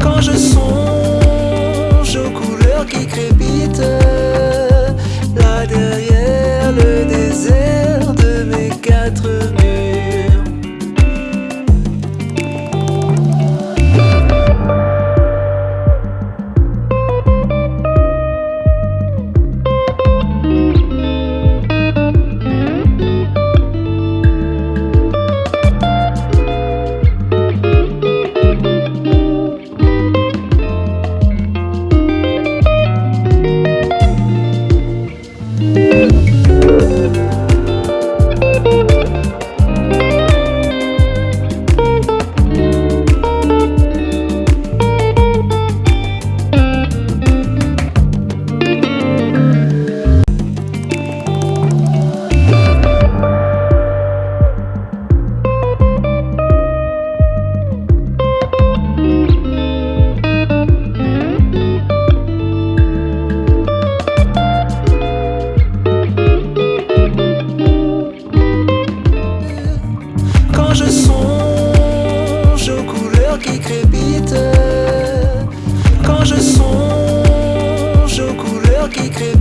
Quand je songe aux couleurs qui crépitent qui crée